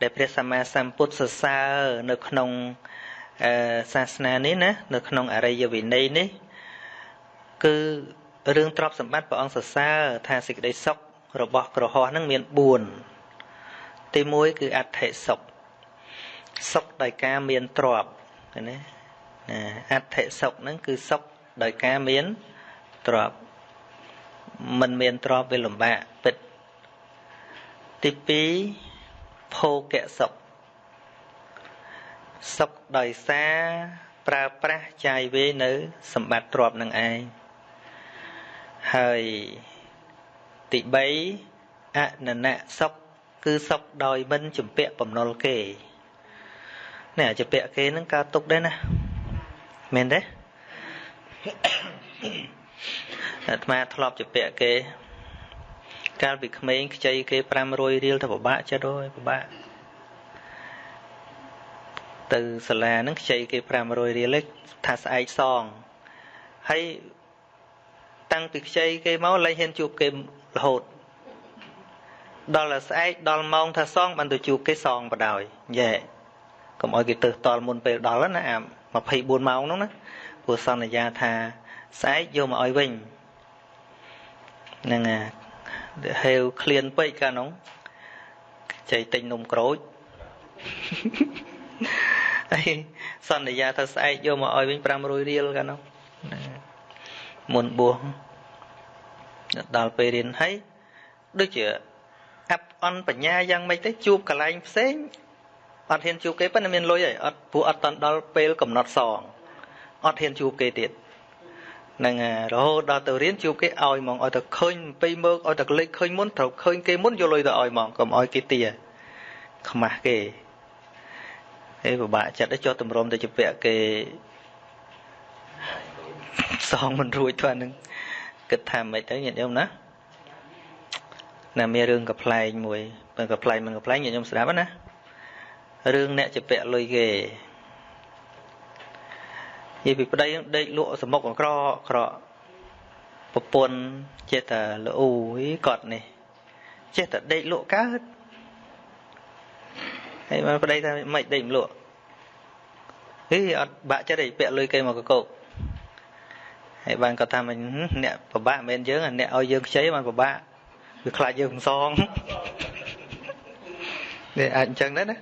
ដែលព្រះសម្មាសម្ពុទ្ធសរសើរនៅក្នុងសាសនានេះណានៅក្នុងអរិយវិន័យនេះគឺរឿងទ្រព្យសម្បត្តិព្រះអង្គសរសើរថាសេចក្តីសុខរបស់ក្រហោះនឹងមាន4ទី1គឺអដ្ឋិសុខសុខដោយការមានទ្រព្យណាណាអដ្ឋិសុខហ្នឹងគឺសុខដោយការមានទ្រព្យមិនមានទ្រព្យវាលំបាកពិតទី2 ភោគៈសុខសុខដោយសារប្រើប្រាស់ចាយវេនៅ សម្បត្តិទ្រព្យនឹងឯងហើយទី3អននៈសុខគឺសុខដោយមិនជំពាក់បំណុលគេនេះជំពាក់គេនឹងកើតទុកដែរណាមែនទេអាត្មាធ្លាប់ជំពាក់គេ កាលពីក្មេងខ្ចីគេ500រៀលទៅពិបាកចិត្តអើយពិបាកទៅសាលាហ្នឹងខ្ចីគេ500រៀលថាស្អែកសងហើយតាំងពីខ្ចីគេមកលែងហ៊ានជួបគេរហូតដល់តែស្អែកដល់ម៉ោងថាសងបានទៅជួបគេសងបដ ாய் យេកុំឲ្យគេទៅតល់មុនពេលដល់ណាអា24ម៉ោងហ្នឹងណាព្រោះសន្យាថាស្អែកយកមកឲ្យវិញហ្នឹងហេ វឃ្លានពេកកាលនោះចៃទិញនំក្រូចហើយសន្យាថាស្អែកយកមកឲ្យវិញ500រៀលកាលនោះមុនបួសដល់ពេលរៀនហើយដូចជាអាប់អន់បញ្ញាយ៉ាងម៉េចទៅជួបកន្លែងផ្សេងអត់ហ៊ានជួបគេប៉ុន្តែមានលុយហើយអត់ព្រោះអត់តន់ដល់ពេលកំណត់សងអត់ហ៊ានជួបគេទៀត នឹងរហូតដល់ទៅរៀនជួបគេឲ្យហ្មងឲ្យតែឃើញពីមើលឲ្យតែលេខឃើញមុនត្រូវឃើញគេមុនយកលុយទៅឲ្យហ្មងកុំឲ្យគេទាខ្មាស់គេហើយពិបាកចិត្តទៅចុះតម្រុំទៅជពាក់គេសងមិនរួចទៅអានឹងគិតថាមិនទៅញាតិញោមណាណាមានរឿងកំ pl ែងមួយបើកំ pl ែងមិនកំ pl ែងញាតិញោមស្ដាប់ណារឿងអ្នកជពាក់លុយគេនិ យាយពីប្តីដេកលក់សមុកអក្រក្រប្រពន្ធចេះតែល្អូគាត់នេះចេះតែដេកលក់កើតហើយមកប្តីថាមិនដេកមិនលក់ហីអត់បាក់ចិត្តឯងពាក់លុយគេមកកកោកហើយបានគាត់ថាមិនអ្នកពិបាកមិនមែនយើងអ្នកឲ្យយើងខ្ចីបានពិបាកវាខ្លាចយើងមិនសងនេះអាចអញ្ចឹងដែរណា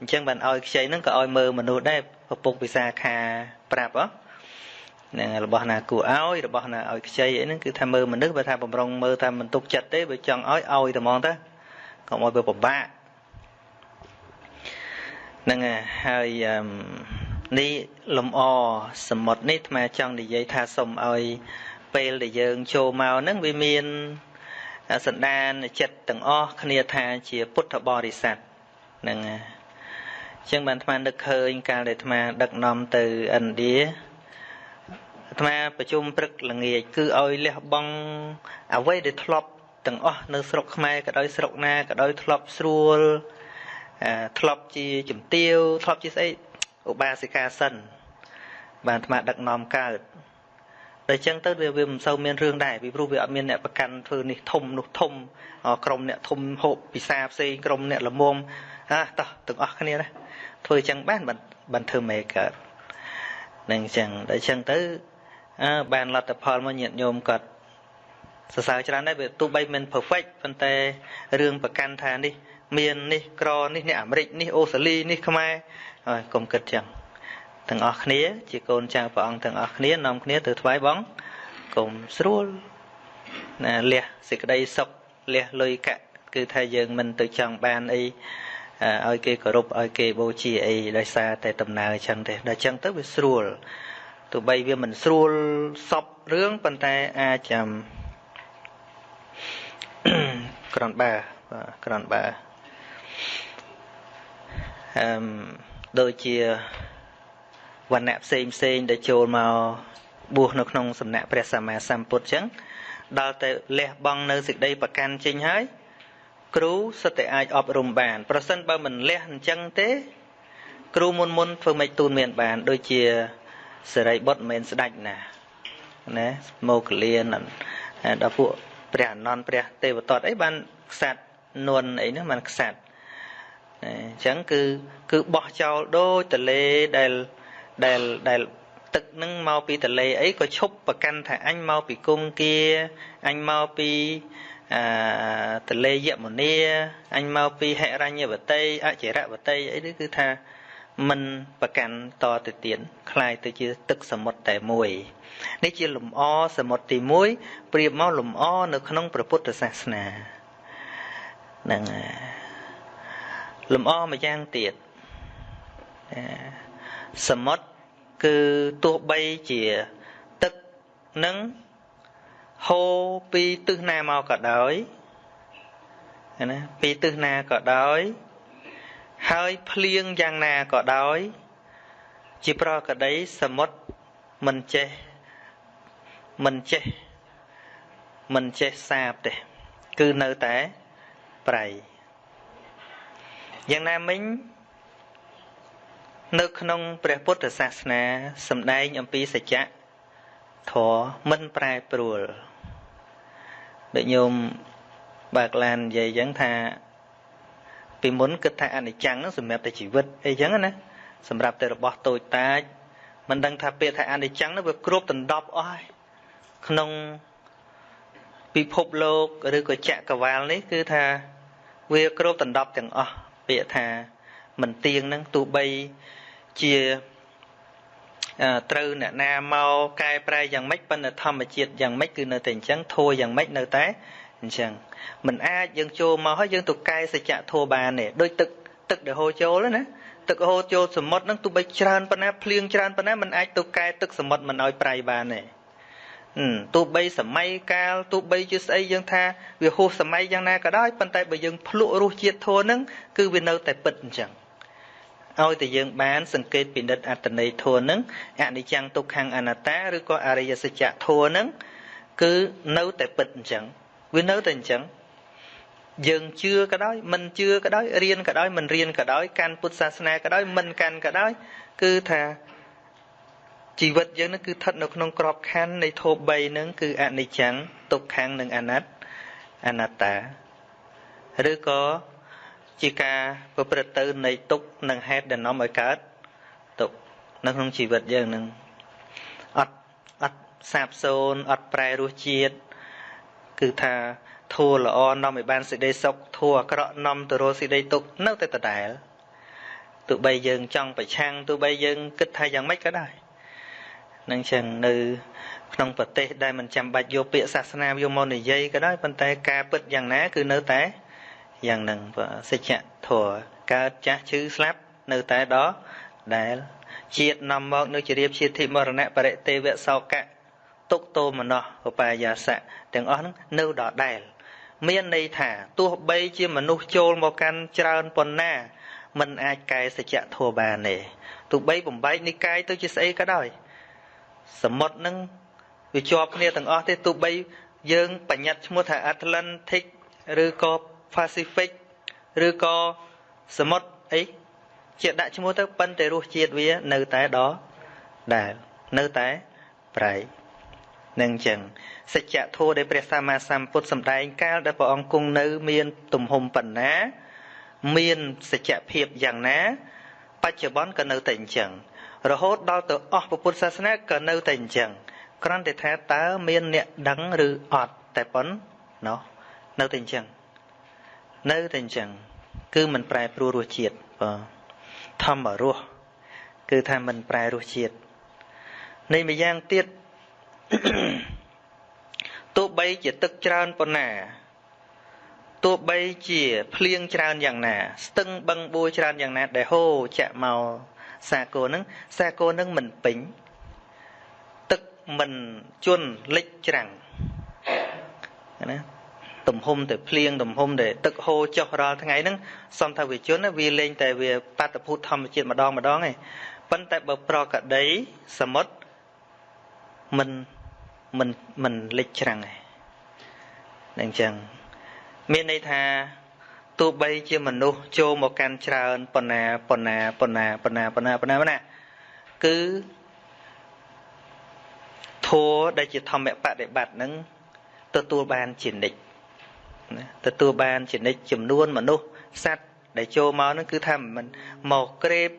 អញ្ចឹងបានឲ្យខ្ចីហ្នឹងក៏ឲ្យមើលមនុស្សដែរពពុកពិសាខាប្រាប់ហ៎ហ្នឹងរបស់ណាគួរឲ្យរបស់ណាឲ្យខ្ចីអីហ្នឹងគឺថាមើលមនុស្សបើថាបំរុងមើលថាមិនទុកចិត្តទេបើចង់ឲ្យឲ្យតែហ្មងទៅកុំឲ្យវាពិបាកហ្នឹងហើយនេះលំអសមុទ្រនេះអាត្មាចង់និយាយថាសូមឲ្យពេលដែលយើងចូលមកហ្នឹងវាមានសន្តានចិត្តទាំងអស់គ្នាថាជាពុទ្ធបរិស័ទហ្នឹងអញ្ចឹងបានអាត្មានឹកឃើញកាលដែលអាត្មាដឹកនាំទៅឥណ្ឌាអាត្មាប្រជុំព្រឹកល្ងាចគឺឲ្យលះបង់អ្វីដែលធ្លាប់ទាំងអស់នៅស្រុកខ្មែរក៏ដោយស្រុកណាក៏ដោយធ្លាប់ស្រួលធ្លាប់ជាជំទាវធ្លាប់ជាស្អីឧបាសិកាសិនបានអាត្មាដឹកនាំកើតតែអញ្ចឹងទៅវាវាមិនសូវមានរឿងដែរពីព្រោះវាអត់មានអ្នកប្រកាន់ធ្វើនេះធំនោះធំក្រុមអ្នកធំហូបពិសាផ្សេងក្រុមអ្នកល្មមអាតោះទាំងអស់គ្នាណា ធ្វើអញ្ចឹងបានបានធ្វើមេកើតនឹងអញ្ចឹងដល់អញ្ចឹងទៅអើបានលទ្ធផលមកញាតិញោមគាត់សរសើរច្រើនដែរវាទោះបីមិន perfect ប៉ុន្តែរឿងប្រកាន់ថានេះ មាននេះក្រនេះនេះអាមេរិកនេះអូស្ត្រាលីនេះខ្មែរហើយកុំគិតចឹងទាំងអស់គ្នា ជាកូនចៅព្រះអង្គទាំងអស់គ្នានាំគ្នាទៅថ្វាយបងកុំស្រួលណាលះសេចក្តីសុខលះលុយកាក់គឺថាយើងមិនទៅចង់បានអី ឲ្យគេគោរពឲ្យគេបូជាអីដោយសារតែដំណើរអញ្ចឹងទេដល់អញ្ចឹងទៅវាស្រួលទោះបីវាមិនស្រួលសពរឿងប៉ុន្តែអាចចាំក្រនបាបាទក្រនបាអឺដូចជាវណ្ណៈផ្សេងផ្សេងដែលចូលមកបួសនៅក្នុងសំណាក់ព្រះសម្មាសម្ពុទ្ធចឹងដល់ទៅលះបង់នៅសេចក្តីប្រកាន់ចេញហើយ គ្រូសិតតែអាចអប់រំបាន ប្រសិនបើមិនលះអញ្ចឹងទេ គ្រូមុនមុនធ្វើមិនទូនមានបាន ដូចជាសេរីបុត្រមិនមែនស្ដាច់ណាណាមកលៀនដល់ពួកព្រះអនន្តព្រះទេវតតអីបានខ្សាត់នួនអីហ្នឹងมันខ្សាត់អញ្ចឹងគឺគឺបោះចោលដូចទលេដែលដែលដែលទឹកនឹងមកពីទលេអីក៏ឈប់ប្រកាន់ថាអញមកពីគង្គាអញមកពី អឺទលេយមុនីអញមកពីហិរញ្ញវតីអចិរវតីអីនេះគឺថាមិនប្រកាន់តទៅទៀតคล้ายទៅជាទឹកសមុទ្រតែមួយនេះជាលំអសមុទ្រទី1ប្រៀបមកលំអនៅក្នុងព្រះពុទ្ធសាសនាហ្នឹងលំអមួយយ៉ាងទៀតសមុទ្រគឺទោះបីជាទឹកនឹង ហូរពីទិសណាមកក៏ដោយណាពីទិសណាក៏ដោយ ហើយភ្លៀងយ៉ាងណាក៏ដោយ ជាប្រកដីសមុទ្រមិនចេះមិនចេះមិនចេះសាបទេគឺនៅតែប្រៃយ៉ាងណាមិញនៅក្នុងព្រះពុទ្ធសាសនាសម្ដែងអំពីសច្ចៈធម៌មិនប្រែប្រួល ដូចញោមបើកឡាននិយាយអញ្ចឹងថាពីមុនគិតថាអនិច្ចំហ្នឹងសម្រាប់តែជីវិតអីចឹងណាសម្រាប់តែរបស់តូចតាចមិនដឹងថាពាក្យថាអនិច្ចំហ្នឹងវាគ្រប់ដណ្ដប់អស់ហើយក្នុងពិភពលោកឬក៏ចក្រវាលនេះគឺថាវាគ្រប់ដណ្ដប់ទាំងអស់ពាក្យថាមិនទៀងហ្នឹងទោះបីជា ត្រូវអ្នកណាមកកែប្រែយ៉ាងម៉េចប៉ុន្តែធម្មជាតិយ៉ាងម៉េចគឺនៅតែអញ្ចឹងធัวយ៉ាងម៉េចនៅតែអញ្ចឹងมันអាចយើងចូលមកហើយយើងទៅកែសច្ចៈធัวបានទេដូចទឹកទឹកដែលហូរចូលណាទឹកហូរចូលសមុទ្រហ្នឹងទោះបីច្រើនប៉ុណ្ណាភ្លៀងច្រើនប៉ុណ្ណាมันអាចទៅកែទឹកសមុទ្រមិនឲ្យប្រៃបានទេទោះបីសម័យកាលទោះបីជាស្អីយើងថាវាហួសសម័យយ៉ាងណាក៏ដោយប៉ុន្តែបើយើងភ្លក់រសជាតិធัวហ្នឹងគឺវានៅតែពិតអញ្ចឹង ឲ្យតែយើងបានសង្កេតពិនិត្យអត្តន័យធัวនឹងអនិច្ចំទុក្ខំអនត្តាឬក៏អរិយសច្ចៈធัวនឹងគឺនៅតែពិតអញ្ចឹងវានៅតែអញ្ចឹងយើងជឿក៏ដោយមិនជឿក៏ដោយរៀនក៏ដោយមិនរៀនក៏ដោយកាន់ពុទ្ធសាសនាក៏ដោយមិនកាន់ក៏ដោយគឺថាជីវិតយើងនឹងគឺស្ថិតនៅក្នុងក្របខ័ណ្ឌនៃធម៌3ហ្នឹងគឺអនិច្ចំទុក្ខំនិងអនត្តអនត្តាឬក៏ ជាការប្រព្រឹត្តទៅនៃទុកនិងហេតុដែលនាំឲ្យកើតទុកនៅក្នុងជីវិតយើងនឹងអត់អត់សាបសូន្យអត់ប្រែរសជាតិគឺថាធัวល្អនាំឲ្យបានសេចក្តីសុខធัวអាក្រក់នាំទៅរកសេចក្តីទុកនៅតែដដែលទោះបីយើងចង់ប្រឆាំងទោះបីយើងគិតថាយ៉ាងម៉េចក៏ដោយនឹងចឹងនៅក្នុងប្រទេសដែលមិនចាំបាច់យកពាក្យសាសនាយកមកនិយាយក៏ដោយប៉ុន្តែការពិតយ៉ាងណាគឺនៅតែ យ៉ាងនឹងសច្ចធម៌កើតចាស់ឈឺស្លាប់នៅតែដល់ដែលជាតិនាំមកនៅជារៀបជាធិមរណៈបរិទេវសោកៈទុកតោមនោះឧបាយសៈទាំងអស់ហ្នឹងនៅដល់ដែលមានន័យថាទោះបីជាមនុស្សចូលមកកាន់ច្រើនប៉ុណ្ណាมันអាចកែសច្ចធម៌បានទេទោះបីបំបែកនិកាយទៅជាស្អីក៏ដោយសមុទ្រហ្នឹងវាជាប់គ្នាទាំងអស់ទេទោះបីយើងបញ្ញត្តិឈ្មោះថា Atlantic ឬក៏ Pacific ឬក៏សមុទ្រអីជាដាក់ឈ្មោះទៅប៉ុន្តែរសជាតិវា នៅតែដល់ដែលនៅតែប្រៃនឹងចឹងសច្ចធម៌ដែលព្រះសម្មាសម្ពុទ្ធសម្ដែងកាលដែលព្រះអង្គគង់នៅ មាន ទំហំប៉ុណ្ណា មានសច្ចភាពយ៉ាងណា បច្ចុប្បន្នក៏នៅតែអញ្ចឹងរហូតដល់ទៅអស់ពុទ្ធសាសនាក៏នៅតែអញ្ចឹងគ្រាន់តែថាតើមានអ្នកដឹងឬអត់តែប៉ុណ្ណោះនៅតែអញ្ចឹង នៅតែអញ្ចឹងគឺមិនប្រែប្រួលរសជាតិបាទធម្មរសគឺថាមិនប្រែរសជាតិនៃម្យ៉ាងទៀតទោះបីជាទឹកច្រើនប៉ុណ្ណាទោះបីជាភ្លៀងច្រើនយ៉ាងណា ស្ទឹងបឹងបួច្រើនយ៉ាងណាដែលហូរចាក់មកសាគរនឹងសាគរនឹងមិនពេញទឹកមិនជន់លិចច្រាំងណា ទំហំតែភ្លៀងទំហំតែទឹកហូរចុះរាល់ថ្ងៃហ្នឹងសំថាវាជន់វាលេងតែវាបាតុភូតធម្មជាតិម្ដងម្ដងឯងប៉ុន្តែបើប្រកដីសមុទ្រមិនមិនមិនលិចច្រាំងឯងអញ្ចឹងមានន័យថាទោះបីជាមនុស្សចូលមកកាន់ច្រើនប៉ុណ្ណាប៉ុណ្ណាប៉ុណ្ណាប៉ុណ្ណាប៉ុណ្ណាប៉ុណ្ណាប៉ុណ្ណាគឺធัวដែលជាធម្មបដិបត្តិនឹងទទួលបានជានិច្ច ទទួលបានចនិចចំនួនមនុស្សសត្វដែលចូលមកហ្នឹងគឺថាមិនមកក្រេប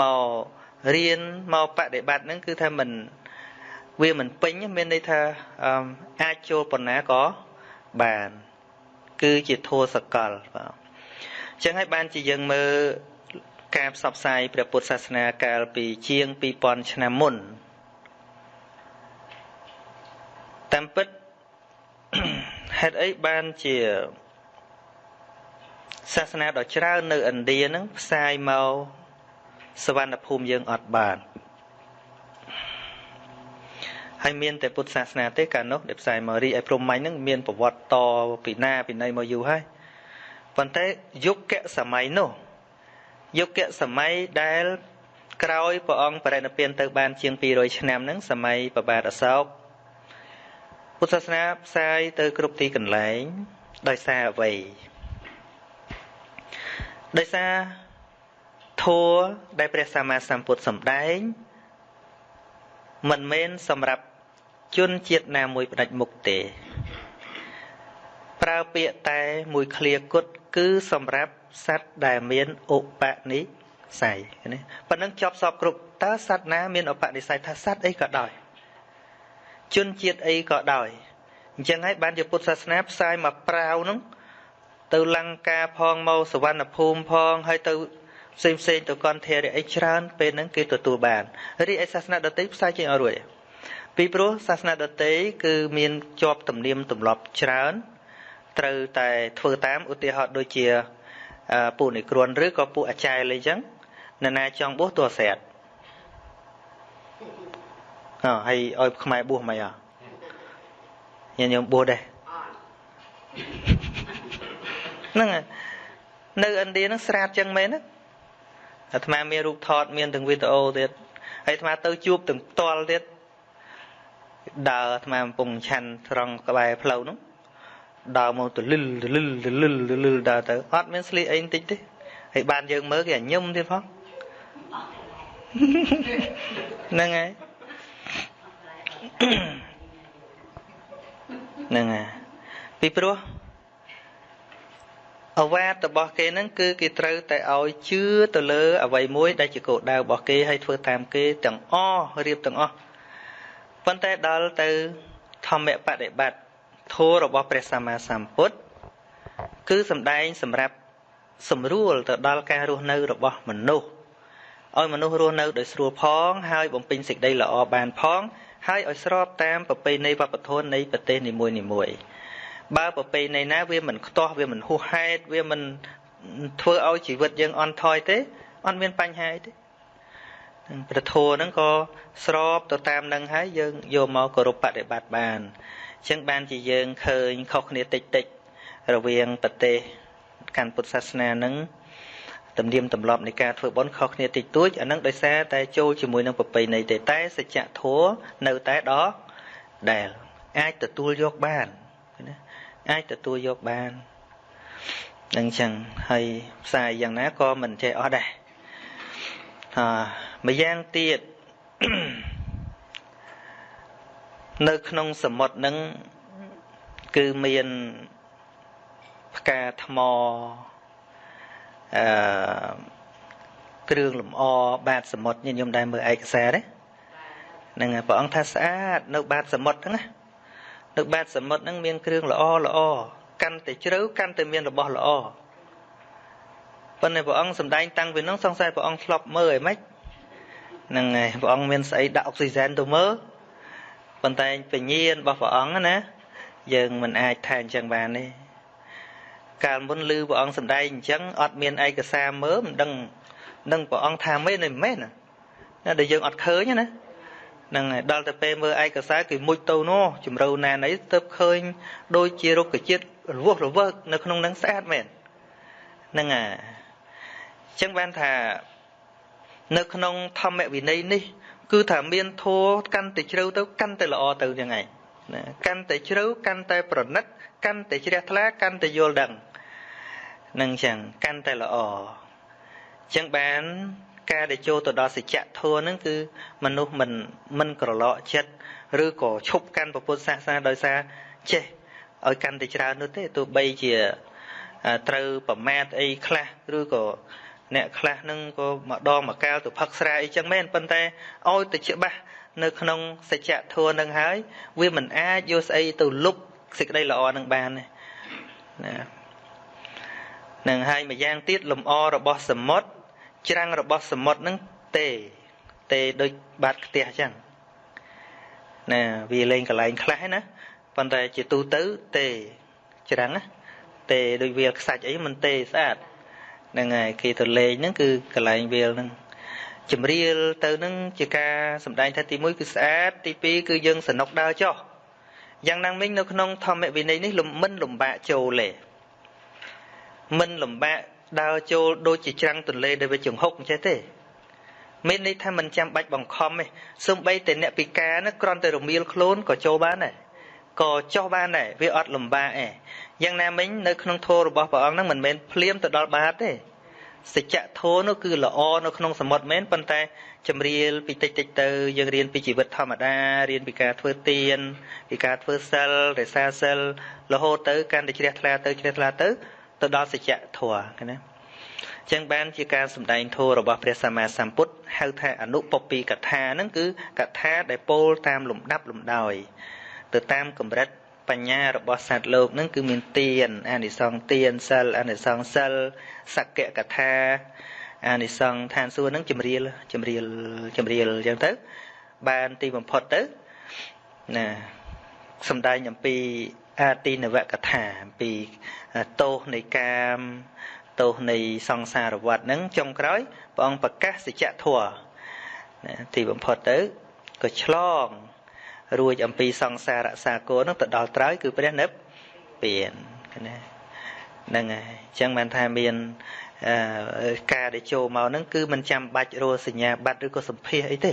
មករៀនមកបដិបត្តិហ្នឹងគឺថាមិនវាមិនពេញមានន័យថាអាចចូលបណ្ណាក៏បាន គឺជាធัวសកលបាទអញ្ចឹងហើយបានជាយើងមើលការផ្សព្វផ្សាយព្រះពុទ្ធសាសនាកាលពីជាង2000ឆ្នាំមុនតាមពិត ហេតុអីបានជាសាសនាដ៏ច្រើននៅឥណ្ឌាហ្នឹងផ្សាយមកសវណ្ណភូមិយើងអត់បានហើយមានតែពុទ្ធសាសនាទេកាលនោះដែលផ្សាយមករីឯព្រហ្មញ្ញហ្នឹងមានប្រវត្តិតពីណាពីណីមកយូរហើយប៉ុន្តែយុគសម័យនោះយុគសម័យដែលក្រោយព្រះអង្គបរិនិព្វានទៅបានជាង200ឆ្នាំហ្នឹងសម័យប្របាទអសោក ពុទ្ធសាសនាផ្សាយទៅគ្រប់ទីកន្លែងដោយសារអ្វីដោយសារធัวដែលព្រះសម្មាសម្ពុទ្ធសម្ដែងមិនមែនសម្រាប់ជនជាតិណាមួយផ្ដាច់មុខទេប្រើពាក្យតែមួយឃ្លាគត់គឺសម្រាប់សត្វដែលមានឧបនិស្ស័យណាប៉ុណ្ណឹងចប់សពគ្រប់តើសត្វណាមានឧបនិស្ស័យថាសត្វអីក៏ដោយ ជនជាតិអីក៏ដោយអញ្ចឹងហើយបានជាពុទ្ធសាសនាផ្សាយមកប្រាវនោះទៅលង្កាផងមកសវណ្ណភូមិផងហើយទៅផ្សេងផ្សេងទៅកន្ធរៈអីច្រើនពេលហ្នឹងគេទទួលបានរីឯសាសនាដទៃផ្សាយចេញអត់រួចពីព្រោះសាសនាដទៃគឺមានជាប់ទំនៀមទម្លាប់ច្រើនត្រូវតែធ្វើតាមឧទាហរណ៍ដូចជាពួកនិក្រនឬក៏ពួកអាចារ្យអីចឹងនរណាចង់បួសទោះស្រាតអើ ហើយឲ្យខ្មែរបួសមិនអញញោមបួសដែរហ្នឹងនៅឥណ្ឌាហ្នឹងស្រាតចឹងមែនណាអាត្មាមានរូបថតមានទាំងវីដេអូទៀតហើយអាត្មាទៅជួបទាំងផ្ទាល់ទៀតដើរអាត្មាកំពុងឆាន់ត្រង់ក្បែរផ្លូវនោះដើរមកទលិលទលិលទលិលទលិលដើរទៅអត់មានស្លៀកអីបន្តិចទេហើយបានយើងមើលគេអាញឹមទៀតផងហ្នឹងហើយ ហ្នឹងហើយពីព្រោះអវាទរបស់គេហ្នឹងគឺគេត្រូវតែឲ្យជឿទៅលើអ្វីមួយដែលជាគោលដៅរបស់គេហើយធ្វើតាមគេទាំងអស់រៀបទាំងអស់ប៉ុន្តែដល់ទៅធម្មបដិបត្តិធម៌របស់ព្រះសម្មាសម្ពុទ្ធគឺសំដែងសម្រាប់សម្រួលទៅដល់ការរស់នៅរបស់មនុស្សឲ្យមនុស្សរស់នៅដោយស្រួលផង ហើយបំពេញសេចក្តីល្អបានផង ហើយឲ្យស្របតាមប្រពៃណីវប្បធម៌នៃប្រទេសនីមួយនីមួយបើប្រពៃណីណាវាមិនខ្ទាស់វាមិនហួសហេតុវាមិនធ្វើឲ្យជីវិតយើងអន់ថយទេអត់មានបញ្ហាទេប្រធោហ្នឹងក៏ស្របទៅតាមនឹងហើយយើងយកមកគោរពបដិបត្តិបានអញ្ចឹងបានជាយើងឃើញខុសគ្នាតិចតិចរវាងប្រទេសកាន់ពុទ្ធសាសនានឹង ទំនៀមទម្លាប់នៃការធ្វើបុណ្យខុសគ្នាតិចតួចអានឹងដោយសារតែចូលជាមួយនឹងប្រពៃណីទេតែសច្ចធម៌នៅតែដដែលអាចទទួលយកបានណាអាចទទួលយកបាននឹងចឹងហើយផ្សាយយ៉ាងណាក៏មិនចេះអស់ដែរអាម្យ៉ាងទៀតនៅក្នុងសមុទ្រនឹងគឺមានផ្កាថ្ម អឺគ្រឿងលម្អបាតសមុទ្រញញុំដែរមើលឯកសារទេហ្នឹងព្រះអង្គថាស្អាតនៅបាតសមុទ្រហ្នឹងណានៅបាតសមុទ្រហ្នឹងមានគ្រឿងល្អល្អកាន់តែជ្រៅកាន់តែមានរបស់ល្អប៉ុន្តែព្រះអង្គសំដែងតាំងពីនោះសង្ស័យព្រះអង្គធ្លាប់មើលអីម៉េចហ្នឹងហើយព្រះអង្គមានស្អីដាក់អុកស៊ីហ្សែនទៅមើលប៉ុន្តែបញ្ញាណរបស់ព្រះអង្គណាយើងមិនអាចថាអញ្ចឹងបានទេ កាលមុនឮព្រះអង្គសម្ដែងអញ្ចឹងអត់មានឯកសារមើលមិនដឹងនឹងព្រះអង្គថាមែនឬមិនមែនណាដែលយើងអត់ឃើញណានឹងដល់តែពេលមើលឯកសារគឺមុជទៅនោះជំរូវណាណីទៅឃើញដូចជារុក្ខជាតិរវស់រវើកនៅក្នុងនឹងស្អាតមែននឹងអាអញ្ចឹងបានថានៅក្នុងធម្មវិន័យនេះ គឺថាមានធัวកាន់តែជ្រៅទៅកាន់តែល្អទៅយ៉ាងហ្នឹងណាកាន់តែជ្រៅកាន់តែប្រណិត កាន់តែជ្រះថ្លាកាន់តែយល់ដឹងនឹងចឹងកាន់តែល្អចឹងបានការដែលចូលទៅដល់សច្ចធម៌ហ្នឹងគឺមនុស្សមិនមិនក្រឡកចិត្តឬក៏ឈប់កាន់ពុទ្ធសាសនាដោយសារចេះឲ្យកាន់តែច្រើននោះទេទោះបីជាត្រូវប្រមាថអីខ្លះឬក៏អ្នកខ្លះនឹងក៏ម្ដងម្កាលទៅផឹកស្រាអីចឹងមែនប៉ុន្តែឲ្យទៅច្បាស់នៅក្នុងសច្ចធម៌នឹងហើយ វាមិនអាចយកស្អីទៅលុប សេចក្តីល្អនឹងបានទេណានឹងហើយម្យ៉ាងទៀតលំអរបស់សមុទ្រច្រាំងរបស់សមុទ្រនឹងទេទេដូចបាតខ្ទះចឹងណាវាលេងកន្លែងខ្លះណាប៉ុន្តែជាទូទៅទេច្រាំងណាទេដូចវាលខ្សាច់អីមិនទេស្អាតហ្នឹងហើយគេទៅលេងហ្នឹងគឺកន្លែងវាលហ្នឹងចម្រៀលទៅនឹងជាការសម្ដែងថាទី1គឺស្អាតទី2គឺយើងសនុកដើរចុះ យ៉ាងណាមិញនៅក្នុងធម្មវិន័យនេះមិនលំបាកចូលទេមិនលំបាកដើរចូលដូចជាច្រាំងទន្លេដែលវាចង្ហុកអញ្ចេះទេមានន័យថាមិនចាំបាច់បង្ខំទេសូម្បីតែអ្នកពិការនោះគ្រាន់តែរមៀលខ្លួនក៏ចូលបានដែរក៏ចុះបានដែរវាអត់លំបាកទេយ៉ាងណាមិញនៅក្នុងធម៌របស់ព្រះអង្គហ្នឹងមិនមែនភ្លាមទៅដល់បាតទេ សច្ចធម៌នោះគឺល្អនៅក្នុងសមុទ្រមែនប៉ុន្តែចម្រៀលពីតិចតិចទៅយើងរៀនពីជីវិតធម្មតារៀនពីការធ្វើទានពីការធ្វើសិលរក្សាសិលរហូតទៅកាន់តែជ្រះថ្លាទៅជ្រះថ្លាទៅទៅដល់សច្ចធម៌ណាចឹងបានជាការសម្ដែងធម៌របស់ព្រះសម្មាសម្ពុទ្ធហៅថាអនុពពីកថាហ្នឹងគឺកថាដែលពោលតាមលំដាប់លំដោយ ទៅតាមកម្រិតបញ្ញារបស់សត្វលោកនឹងគឺមានទានអានិសង្សទានសិលអានិសង្សសិល សក្កកថាអានិសង្សឋានសួគ៌នឹងចម្រៀលចម្រៀលចម្រៀលអញ្ចឹងទៅ បានទីបំផុតទៅណាសំដែងអំពីអាទីនវកថាអំពីទោសនៃកាមទោសនៃសង្សារវដ្តហ្នឹងចុងក្រោយព្រះអង្គប្រកាសសច្ចធម៌ទីបំផុតទៅក៏ឆ្លង រួចអំពីសង្សាររសាគរនឹងទៅដល់ត្រើយគឺព្រះនិព្វានណា ហ្នឹងហើយអញ្ចឹងបានថាមានការដែលចូលមកហ្នឹងគឺមិនចាំបាច់រសញ្ញាបត្រឬក៏សម្ភារអីទេ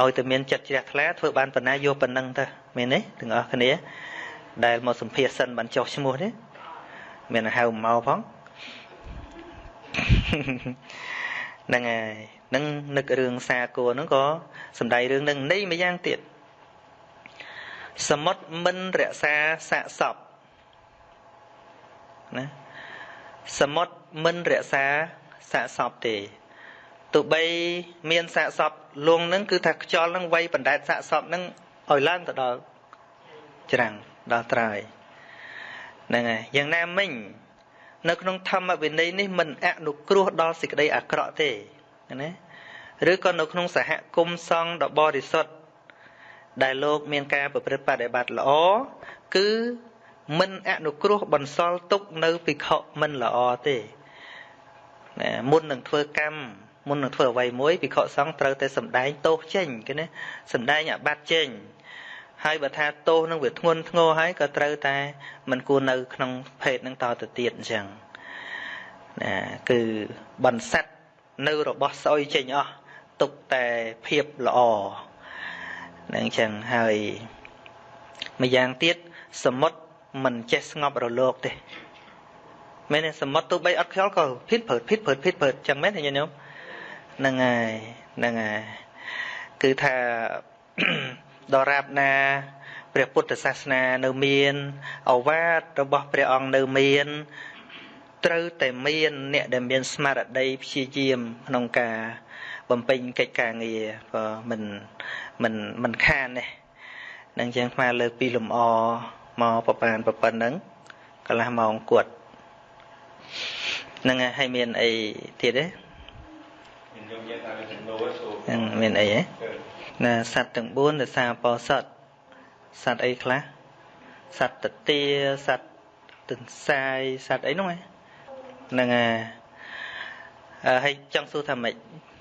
ឲ្យតែមានចិត្តជ្រះថ្លាធ្វើបានប៉ុណ្ណាយកប៉ុណ្ណឹងទៅមានទេទាំងអស់គ្នា ដែលមកសម្ភារសិនបានចុះឈ្មោះទេមានហៅមកផងហ្នឹងហើយនឹងនឹករឿងសាគរហ្នឹងក៏សំដីរឿងនឹងនៃមួយយ៉ាងទៀតសមុទ្រមិនរក្សាសាកសព ណាសមុទ្រមិនរក្សាសាកសពទេទោះបីមានសាកសពលងនឹងគឺថាខ្យល់នឹងវាយបណ្ដែតសាកសពនឹងឲ្យឡើងទៅដល់ច្រាំងដល់ត្រើយហ្នឹងហើយយ៉ាងណាមិញនៅក្នុងធម្មវិន័យនេះមិនអនុគ្រោះដល់សេចក្តីអាក្រក់ទេណាឬក៏នៅក្នុងសហគមន៍សង្ឃដ៏បរិសុទ្ធដែលលោកមានការប្រព្រឹត្តបដិបត្តិល្អគឺ មិនអនុគ្រោះបន្សល់ទុកនៅភិក្ខុមិនល្អទេណាមុននឹងធ្វើកម្មមុននឹងធ្វើអ្វីមួយភិក្ខុសង្ឃត្រូវតែសម្ដែងទោសចេញគេណាសម្ដែងអាបត្តិចេញហើយបើថាទោសនឹងវាធ្ងន់ធ្ងរហើយក៏ត្រូវតែមិនគួរនៅក្នុងភេទនឹងតទៅទៀតអញ្ចឹងណាគឺបន្សិតនៅរបស់ស្អុយចេញអស់ទុកតែភាពល្អនឹងចឹងហើយម្យ៉ាងទៀតសមុទ្រ មិនចេះស្ងប់រលកទេមែនទេសមុទ្រទោះបីអត់ខ្យល់ក៏ភៀតព្រឹតភៀតព្រឹតភៀតព្រឹតចឹងមែនទេញោមហ្នឹងហើយហ្នឹងហើយគឺថាដរាបណាព្រះពុទ្ធសាសនានៅមានអវាទរបស់ព្រះអង្គនៅមានត្រូវតែមានអ្នកដែលមានស្មារតីព្យាយាមក្នុងការបំពេញកិច្ចការងារក៏មិនមិនមិនខានទេនឹងចឹងស្មាលើកពីលំអ មកប្របានប្រប៉ុណ្ណឹងកន្លះម៉ោងគាត់ហ្នឹងហើយមានអីទៀតទេហ្នឹងមានអីហ៎ណាសត្វទាំង4រសាបោសតសត្វអីខ្លះសត្វតទាសត្វទន្សាយសត្វអីនោះហ្នឹងហើយចង់សួរថាម៉េចអឺ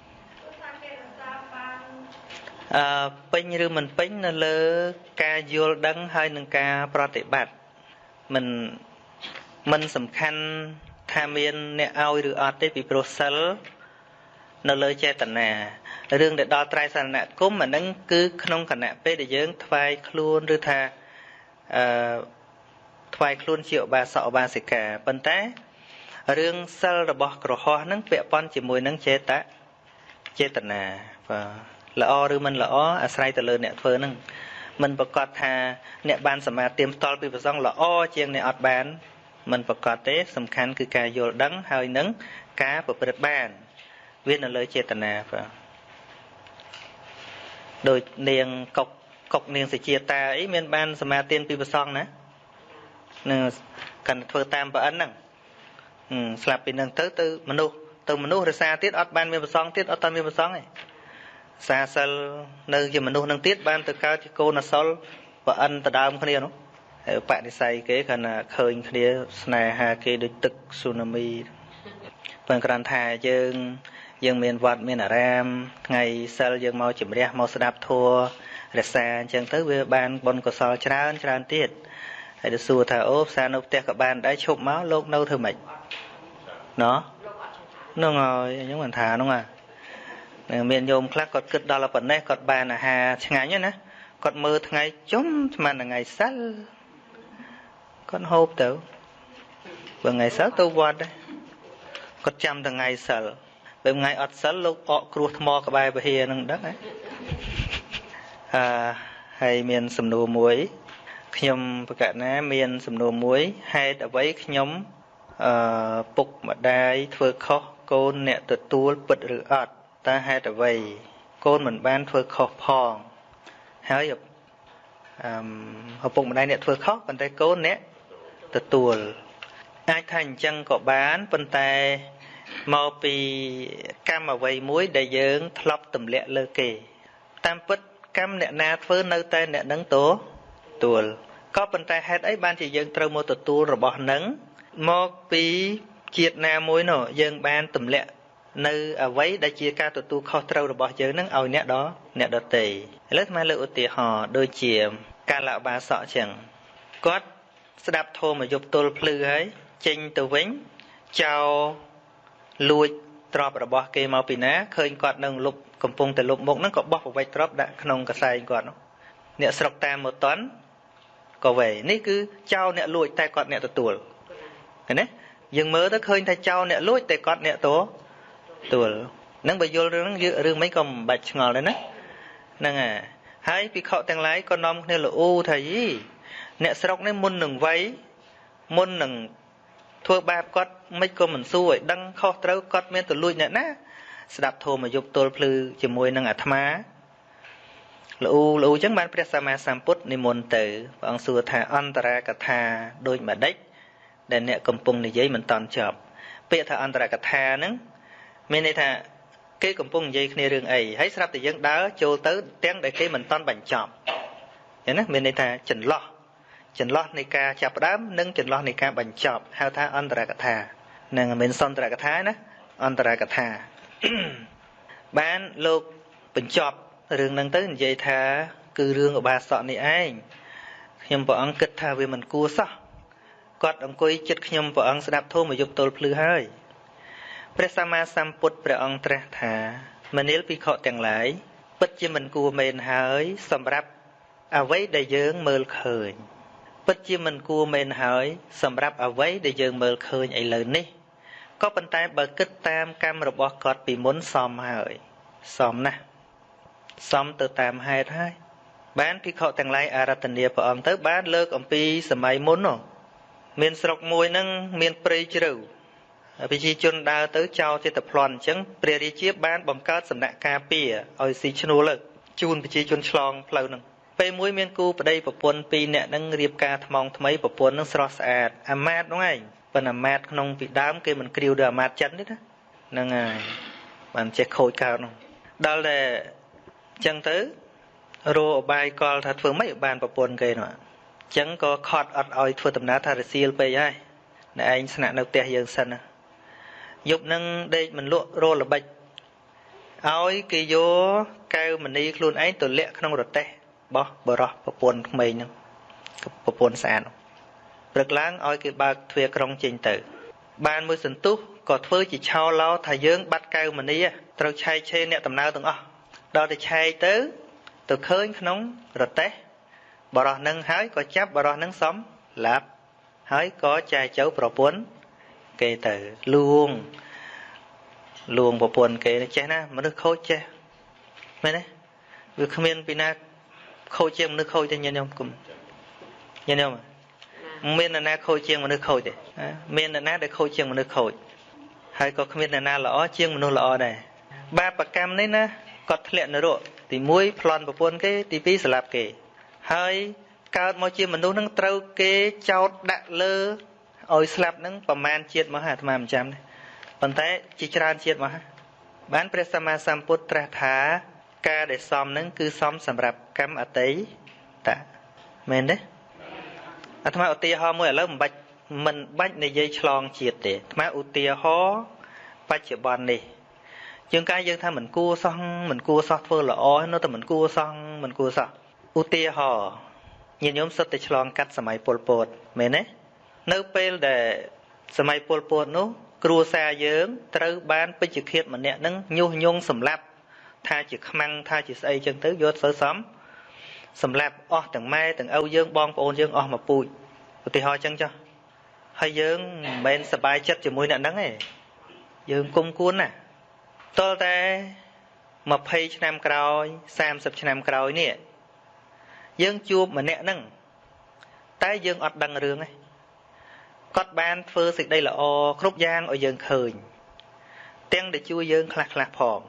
ពេញឬមិនពេញនៅលើការយល់ដឹងហើយនឹងការប្រតិបត្តិមិនមិនសំខាន់ថាមានអ្នកឲ្យឬអត់ទេពីព្រោះសិលនៅលើចេតនារឿងដែលដល់ត្រៃសរណគមអានឹងគឺក្នុងគណៈពេលដែលយើងថ្វាយខ្លួនឬថាអឺថ្វាយខ្លួនជាឧបាសកឧបាសិកាប៉ុន្តែរឿងសិលរបស់ក្រហោះហ្នឹងពាក់ព័ន្ធជាមួយនឹងចេតចេតនាបាទ ល្អឬមិនល្អអាស្រ័យទៅលើអ្នកធ្វើហ្នឹងមិនប្រកាសថាអ្នកបានសមាធិផ្ទាល់ពីប្រសងល្អជាងអ្នកអត់បានមិនប្រកាសទេ សំខាន់គឺការយល់ដឹងហើយនឹងការប្រព្រឹត្តបានវានៅលើចេតនាបាទដូចនាងកុកកុកនាងសេជាតាអីមានបានសមាធិពីប្រសងណានឹងកាន់ធ្វើតាមប្រអិនហ្នឹងស្លាប់ពីនឹងទៅទៅមនុស្សទៅមនុស្សរសាទៀតអត់បានមានប្រសងទៀតអត់តាមានប្រសងទេ សាសិលនៅជាមនុស្សនឹងទៀតបានទៅកើតជាកូនអសលប្រអិនដដើមគ្នានោះហើយបដិស័យគេគ្រាន់តែឃើញគ្នាស្នេហាគេដូចទឹកស៊ូណាមីប៉ុន្តែគ្រាន់ថាយើងយើងមានវត្តមានអារាមថ្ងៃសិលយើងមកជំរះមកស្ដាប់ធัวរសាអញ្ចឹងទៅវាបានបុណ្យកុសលច្រើនច្រើនទៀតហើយទៅសួរថាអូផ្សារនៅផ្ទះក៏បានដែរឈប់មកលោកនៅធ្វើម៉េចណោះហ្នឹងហើយខ្ញុំមិនថាហ្នឹងអា មានញោមខ្លះគាត់គិតដល់ប៉ុណ្ណេះគាត់បានអាហារឆ្ងាញ់ណាគាត់មើលថ្ងៃជុំស្មានថ្ងៃសិលគាត់ហូបទៅបើថ្ងៃសិលទៅវត្តដែរគាត់ចាំថ្ងៃសិលបើថ្ងៃអត់សិលលោកអកគ្រោះថ្មក្បែរពហិយនឹងដឹងហ៎អឺហើយមានសំណួរមួយខ្ញុំប្រកាសណាមានសំណួរមួយហេតុអ្វីខ្ញុំអឺពុកម្ដាយធ្វើខុសកូនអ្នកទទួលពិតឬអត់ តើហេតុអ្វីកូនមិនបានធ្វើខុសផងហើយអឺឪពុកម្ដាយអ្នកធ្វើខុសប៉ុន្តែកូនអ្នកទទួលអាចថាអញ្ចឹងក៏បានប៉ុន្តែមកពីកម្មអ្វីមួយដែលយើងធ្លាប់ទម្លាក់លើគេ តាមពិតកម្មអ្នកណាធ្វើនៅតែអ្នកនឹងតទួលក៏ប៉ុន្តែហេតុអីបានជាយើងត្រូវមកទទួលរបស់នឹងមកពីជាតិណាមួយនោះយើងបានទម្លាក់ នៅអ្វីដែលជាការទទួលខុសត្រូវរបស់យើងនឹងឲ្យអ្នកដអ្នកដតេឥឡូវស្មើលើកឧទាហរណ៍ដូចជាកាលបាសកចឹងគាត់ស្ដាប់ធម៌មកយប់ទល់ភ្លឺហើយចេញទៅវិញចោលលួចទ្របរបស់គេមកពីណាឃើញគាត់នឹងលុបកំពុងតែលុបមុខហ្នឹងក៏បោះប្រវេចទ្របដាក់ក្នុងកសែងគាត់នោះអ្នកស្រុកតាមមកតន់ក៏វេនេះគឺចោលអ្នកលួចតែគាត់អ្នកទទួលឃើញទេយើងមើលទៅឃើញថាចោលអ្នកលួចតែគាត់អ្នកត ទួលនឹងបើយល់រឿងហ្នឹងរឿងមិនក៏មិនបាច់ឆ្ងល់ដែរណាហ្នឹងហើយហើយពិខុទាំងឡាយក៏នាំគ្នាលូថាយីអ្នកស្រុកនេះមុននឹងវ័យមុននឹងធ្វើបាបគាត់មិនក៏មិនសួរឲ្យដឹងខុសត្រូវគាត់មានទលួចអ្នកណាស្ដាប់ធម៌មកយប់ទល់ភ្លឺជាមួយនឹងអាត្មាលូលូចឹងបានព្រះសម្មាសម្ពុទ្ធនិមន្តទៅព្រះអង្គសួរថាអន្តរាកថាដូចម្ដេចដែលអ្នកកំពុងនិយាយមិនតន់ចប់ពាក្យថាអន្តរកថាហ្នឹង មានន័យថាគេកំពុងនិយាយគ្នារឿងអីហើយស្រាប់តែយើងដើរចូលទៅទាំងដែលគេមិនតន់បញ្ចប់ឃើញណាមានន័យថាចន្លោះចន្លោះនៃការចាប់ផ្ដើមនិងចន្លោះនៃការបញ្ចប់ហៅថាអន្តរកថានឹងមិនសន្តរកថាណាអន្តរកថាបានលោកបញ្ចប់រឿងហ្នឹងទៅនិយាយថា គឺរឿងឧបាសកនេះឯងខ្ញុំព្រះអង្គគិតថាវាមិនគួរសោះគាត់អង្គុយចិត្តខ្ញុំព្រះអង្គស្ដាប់ធម៌មកយប់ទល់ភ្លឺហើយ ព្រះសម្មាសម្ពុទ្ធព្រះអង្គត្រាស់ថាមនាលភិក្ខុទាំងឡាយពិតជាមិនគួរមែនហើយ សម្រាប់អ្វីដែលយើងមើលឃើញ ពិតជាមិនគួរមែនហើយ សម្រាប់អ្វីដែលយើងមើលឃើញឥឡូវនេះក៏ប៉ុន្តែបើគិតតាមកម្មរបស់គាត់ពីមុនសមហើយសមណាស់សមទៅតាមហេតុហើយបានភិក្ខុទាំងឡាយអារាធនាព្រះអង្គទៅបានលើកអំពីសម័យមុននោះមានស្រុកមួយហ្នឹងមានព្រៃជ្រៅ ប្រជាជនដើរទៅចោលចិត្តប្លន់អញ្ចឹងព្រះរាជាបានបង្កើតសំណាក់ការពារឲ្យស៊ីឈ្នួលជូនប្រជាជនឆ្លងផ្លូវហ្នឹងពេលមួយមានគូប្តីប្រពន្ធពីរនាក់ហ្នឹងរៀបការថ្មងថ្មីប្រពន្ធហ្នឹងស្រស់ស្អាតអាម៉ាតហ្នឹងឯងប៉ុន្តែអាម៉ាតក្នុងពីដើមគេមិនគ្រាវដូចអាម៉ាតចិនទេណាហ្នឹងហើយបានចេះខូចកើតហ្នឹងដល់តែអញ្ចឹងទៅរោអបាយកលថាធ្វើម៉េចបានប្រពន្ធគេនោះអញ្ចឹងក៏ខត់អត់ឲ្យធ្វើដំណើរថារសៀលពេកហើយតែឯងស្នាក់នៅផ្ទះយើងសិនណា យប់នឹងដេកមិនលក់រល្បិចឲ្យគេយកកែវមณีខ្លួនឯងទៅលាក់ក្នុងរទេះបោះបរោះប្រពន្ធក្មេងហ្នឹងប្រពន្ធស្អាតព្រឹកឡើងឲ្យគេបើកទ្វារក្រុងចេញទៅ បានមួយសន្ទុះក៏ធ្វើជាឆោឡោថាយើង បាត់កែវមณีត្រូវឆែកឆេរអ្នកដំណើរទាំងអស់ដល់ទៅឆែកទៅ ទៅឃើញក្នុងរទេះបរោះនឹងហើយក៏ចាប់បរោះនឹងសំឡាប់ហើយក៏ចែកចៅប្រពន្ធ គេទៅលួងលួងប្រពន្ធគេចេះណាមនុស្សខូចចេះមែនទេវាគ្មានពីណាខូចជាងមនុស្សខូចទេញាតិញោមគុំញាតិញោមមាននរណាខូចជាងមនុស្សខូចទេមាននរណាដែលខូចជាងមនុស្សខូចហើយក៏គ្មាននរណាល្អជាងមនុស្សល្អដែរបាបកម្មនេះណាគាត់ធ្លាក់នរកទី1ប្លន់ប្រពន្ធគេទី2ស្លាប់គេហើយកើតមកជាមនុស្សនឹងត្រូវគេចោតដាក់លើ ឲ្យស្លាប់នឹងប្រមាណជាតិមកអាត្មាមិនចាំទេប៉ុន្តែជាច្រើនជាតិមកបានព្រះសម្មាសម្ពុទ្ធត្រាស់ថាការដែលសមនឹងគឺសមសម្រាប់កម្មអតីតមែនទេអាត្មាឧទាហរណ៍មួយឥឡូវមិនបាច់មិនបាច់និយាយឆ្លងជាតិទេអាត្មាឧទាហរណ៍បច្ចុប្បន្ននេះជាងកាយយើងថាមិនគួរសោះមិនគួរសោះធ្វើល្អនៅតែមិនគួរសោះមិនគួរសោះឧទាហរណ៍ញាតិញោមសុទ្ធតែឆ្លងកាត់សម័យពលពតមែនទេ នៅពេលដែលសម័យពលពតនោះ គ្រួសារយើងត្រូវបានពេជ្ឈឃាតម្នាក់នឹងញុះញង់សម្លាប់ថាជាខ្មាំងថាជាស្អីចឹងទៅយកសើសំសម្លាប់អស់ទាំងម៉ែទាំងឪយើងបងប្អូនយើងអស់មកពូជឧទាហរណ៍ចឹងចុះហើយយើងមិនមែនសប្បាយចិត្តជាមួយអ្នកហ្នឹងទេយើងគុំគួនណាតលតែ20ឆ្នាំក្រោយ30ឆ្នាំក្រោយនេះយើងជួបម្នាក់ហ្នឹងតែយើងអត់ដឹងរឿងទេ គាត់បានធ្វើសេចក្តីល្អគ្រប់យ៉ាងឲ្យយើងឃើញទាំងដែលជួយយើងខ្លះខ្លះផង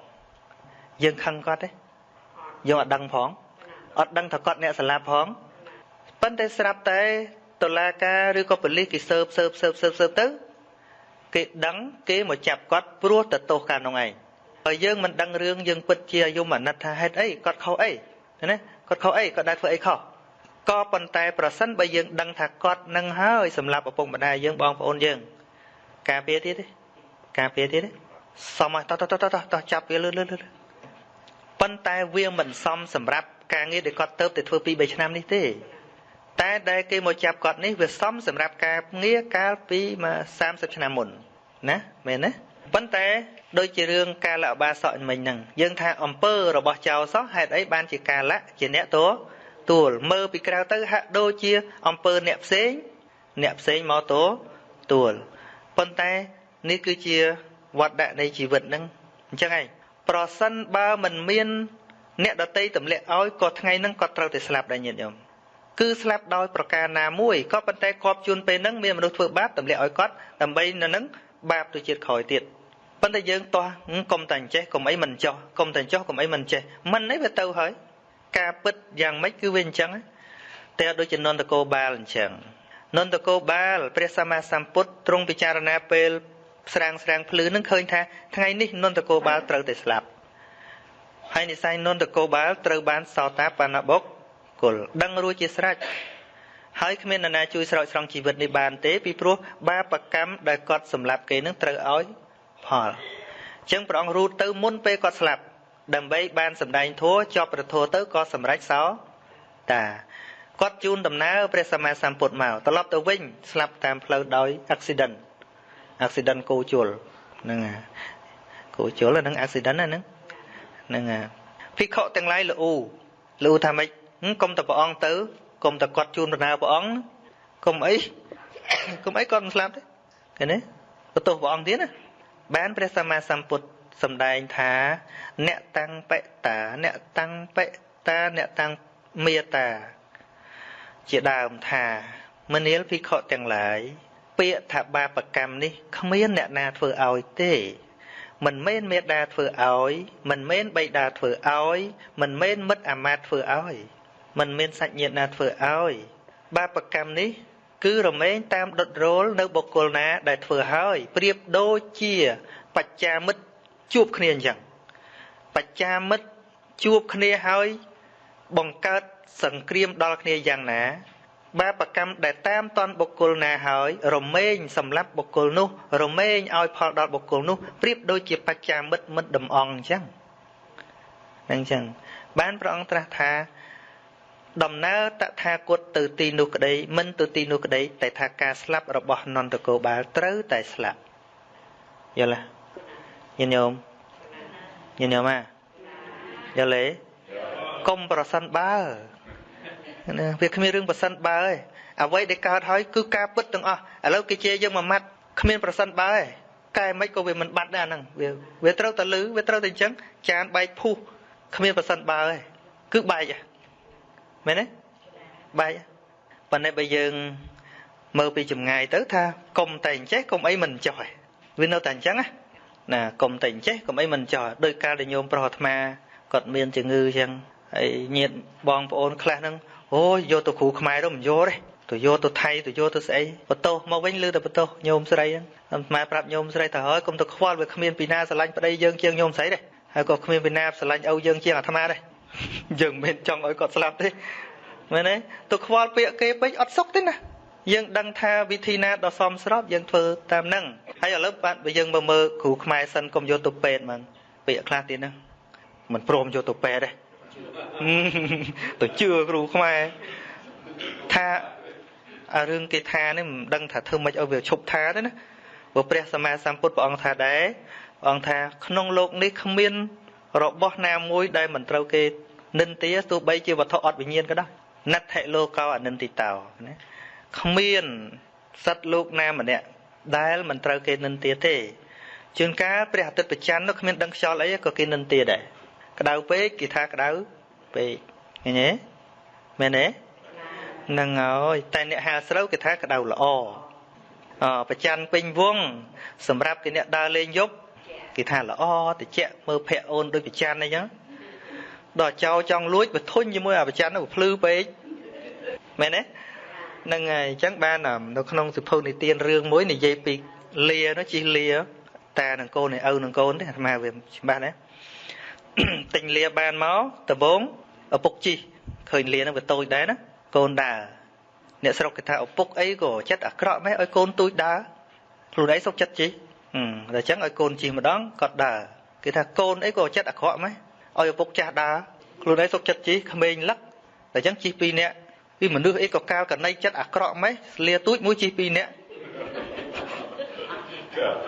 យើងខឹងគាត់ទេយើងអត់ដឹងផងអត់ដឹងថាគាត់អ្នកស្លាប់ផងប៉ុន្តែស្រាប់តែតុលាការឬក៏ប៉ូលីសគេស៊ើបស៊ើបស៊ើបស៊ើបស៊ើបទៅគេដឹងគេមកចាប់គាត់ព្រោះទៅទោសកាលនោះឯងហើយយើងមិនដឹងរឿងយើងពិតជាយមអាណិតថាហេតុអីគាត់ខុសអីណាគាត់ខុសអីគាត់ដែរធ្វើអីខុស ក៏ប៉ុន្តែប្រសិនបើយើងដឹងថាគាត់នឹងហើយសម្រាប់ឪពុកម្ដាយយើងបងប្អូនយើងការពារទៀតទេការពារទៀតទេសមតតតតតចាប់វាលឿនលឿនលឿនប៉ុន្តែវាមិនសមសម្រាប់ការងារដែលគាត់ទៅតែធ្វើ2 3ឆ្នាំនេះទេតែដែលគេមកចាប់គាត់នេះវាសមសម្រាប់ការងារកាលពីមក30ឆ្នាំមុនណាមែនទេប៉ុន្តែដូចជារឿងកាលអបាសកមិញហ្នឹងយើងថាអំពើរបស់ចៅសោះហេតុអីបានជាកាលៈជាអ្នកតួ ទួលមើលពីក្រៅទៅហាក់ដូចជាអំពើអ្នកផ្សេងអ្នកផ្សេងមកតួទួលប៉ុន្តែនេះគឺជាវត្តដាក់នៃជីវិតហ្នឹងអញ្ចឹងឯងប្រសិនបើមិនមាន អ្នកដតីទម្លាក់ឲ្យក៏ថ្ងៃហ្នឹងគាត់ត្រូវតែស្លាប់ដែរញាតិញោមគឺស្លាប់ដោយប្រការណាមួយក៏ប៉ុន្តែគប់ជួនពេលហ្នឹងមានមនុស្សធ្វើបាបទម្លាក់ឲ្យគាត់ដើម្បីនៅហ្នឹងបាបទៅជាតិក្រោយទៀតប៉ុន្តែយើងតោះកុំតែចេះកុំអីមិនចោះកុំតែចោះកុំអីមិនចេះមិនអីវាទៅហើយ ការពិតយ៉ាងម៉េចគឺវាអញ្ចឹងតែដូចជានន្តកោបាលអញ្ចឹងនន្តកោបាលព្រះសម្មាសម្ពុទ្ធទ្រង់ពិចារណាពេលស្រាងស្រាងភ្លឺនឹងឃើញថាថ្ងៃនេះនន្តកោបាលត្រូវតែស្លាប់ហើយនិស័យនន្តកោបាលត្រូវបានសោតាបណ្ណបុគ្គលដឹងរួចជាស្រេចហើយគ្មាននរណាជួយស្រោចស្រង់ជីវិតនេះបានទេពីព្រោះបាបកម្មដែលគាត់សម្លាប់គេនឹងត្រូវឲ្យផលអញ្ចឹងព្រះអង្គរូតទៅមុនពេលគាត់ស្លាប់ ដើម្បីបានសម្ដែងធัวជាប់ប្រធัวទៅក៏សម្រេចសោតាគាត់ជូនដំណើរព្រះសម្មាសម្ពុទ្ធមកត្រឡប់ទៅវិញស្លាប់តាមផ្លូវដោយ accident accident គោជលហ្នឹងគោជលហ្នឹង accident ហ្នឹងហ្នឹងភិក្ខុទាំងឡាយល្អូល្អូថាម៉េចកុំតែព្រះអង្គទៅកុំតែគាត់ជូនដំណើរព្រះអង្គកុំអីកុំអីគាត់មិនស្លាប់ទេឃើញទេបន្ទោសព្រះអង្គទៀតណាបានព្រះសម្មាសម្ពុទ្ធ សម្ដែងថា អ្នកតាំងបិតា អ្នកតាំងបិតាអ្នកតាំងមេតា ជាដើមថាមនាលភិក្ខុទាំងឡាយពាក្យថាបាបកម្មនេះគ្មានអ្នកណាធ្វើឲ្យទេមិនមែនមេដាធ្វើឲ្យមិនមែនបៃតាធ្វើឲ្យមិនមែនមិត្តអាមាត្យធ្វើឲ្យមិនមែនសាច់ញាតិណាធ្វើឲ្យបាបកម្មនេះ គឺរមែងតាមដុតរោលនៅបុគ្គលណាដែលធ្វើឲ្យប្រៀបដូចជា បច្ចាមិត្ត ជួបគ្នាអញ្ចឹងបច្ចាមិត្តជួបគ្នាហើយបង្កើតសង្គ្រាមដល់គ្នាយ៉ាងណា បាបកម្មដែលតាមតនបុគ្គលណាហើយរមែងសម្រាប់បុគ្គលនោះ រមែងឲ្យផលដល់បុគ្គលនោះប្រៀបដូចជាបច្ចាមិត្តមិត្តដំអងអញ្ចឹងហ្នឹងអញ្ចឹងបានព្រះអង្គត្រាស់ថាដំណើរតថាគតទៅទីនោះក្តីមិនទៅទីនោះក្តីតែថាការស្លាប់របស់នន្តកោបាលត្រូវតែស្លាប់យល់ទេ ញាតិញោមញាតិញោមអាយល់ទេកុំប្រសិនបើណាវាគ្មានរឿងប្រសិនបើទេអ្វីដែលកើតហើយគឺការពិតទាំងអស់ឥឡូវគេជាយើងមួយម៉ាត់គ្មានប្រសិនបើទេកែមិនក៏វាមិនបាត់ដែរអាហ្នឹងវាវាត្រូវតែលឺវាត្រូវតែអញ្ចឹងចានបែកភុះគ្មានប្រសិនបើទេគឺបែកហ៎មែនទេបែកប៉ុន្តែបើយើងមើលពីចម្ងាយទៅថាកុំតែអញ្ចេះកុំអីមិនចោះឯងវានៅតែអញ្ចឹងណា ណាកុំតែអញ្ចេះកុំអីមិនចោះដោយការដែលញោមប្រុសអាត្មាគាត់មានជំងឺអញ្ចឹងហើយញាតបងប្អូនខ្លះហ្នឹងអូយយកទៅគ្រូខ្មែរទៅមិនយកទេទៅយកទៅថៃទៅយកទៅស្អីបន្ទោសមកវិញលើតែបន្ទោសញោមស្រីហ្នឹងអាត្មាប្រាប់ញោមស្រីថាហើយកុំទៅខ្វល់វាគ្មានពីណាស្រឡាញ់ប្តីយើងជាងញោមស្រីទេហើយក៏គ្មានពីណាស្រឡាញ់ឪយើងជាងអាត្មាដែរយើងមិនមែនចង់ឲ្យគាត់ស្លាប់ទេមែនទេទៅខ្វល់ពាក្យគេពេកអត់សុខទេណា យើងដឹងថាវិធីណាដ៏សមស្របយើងធ្វើតាមហ្នឹងហើយឥឡូវបាទបើយើងមើលមើលគ្រូខ្មែរសិនកុំយកទៅពេទ្យហ្មងពាក្យខ្លះទៀតហ្នឹងមិនព្រមយកទៅពេទ្យទេទៅជឿគ្រូខ្មែរថាអារឿងគេថានេះមិនដឹងថាធ្វើម៉េចឲ្យវាឈប់ថាទេណាព្រោះព្រះសម្មាសម្ពុទ្ធព្រះអង្គថាដែរព្រះអង្គថាក្នុងโลกនេះគ្មានរបស់ណាមួយដែលមិនត្រូវគេនិន្ទាទោះបីជាវត្ថុអត់វិញ្ញាណក៏ដោយណដ្ឋិលោកោអនិន្តិតោណា គ្មានសត្វលោកណាម្នាក់ដែលមិនត្រូវគេនិន្ទាទេជួនកាលព្រះអាទិត្យប្រច័ននោះគ្មានដឹងខ្យល់អីក៏គេនិន្ទាដែរក្តៅពេកគេថាក្តៅពេកឃើញទេមែនទេហ្នឹងហើយតែអ្នកហាលស្រូវគេថាក្តៅល្អអប្រច័នពេញវងសម្រាប់គេអ្នកដើរលេងយប់គេថាល្អតិចមើលភ័ក្រអូនដូចប្រច័នអីចឹងដល់ចោចង់លួចបធុញជាមួយអាប្រច័ននោះភ្លឺពេកមែនទេហ្នឹងហើយអញ្ចឹងបាននៅក្នុងសិភៅនិទានរឿងមួយនិយាយពីលានោះជិះលាតានឹងកូនឯឪនឹងកូនទេអាត្មាវាច្បាស់ណាទិញលាបានមកដំបងឪពុកជិះឃើញលានឹងវាតូចដែរណាកូនដើរអ្នកស្រុកគេថាឪពុកអីក៏ចិត្តអាក្រក់ម៉េចឲ្យកូនទូចដើរខ្លួនឯងសុខចិត្តជិះអឺតែអញ្ចឹងឲ្យកូនជិះម្ដងគាត់ដើរគេថាកូនអីក៏ចិត្តអាក្រក់ម៉េចឲ្យឪពុកចាស់ដើរខ្លួនឯងសុខចិត្តជិះក្មេងលឹកតែអញ្ចឹងជិះពីរនាក់ ពីមនុស្សអីក៏កាលកណៃចិត្តអាក្រក់ម៉េចស្លៀទូចមួយជិះពីរនាក់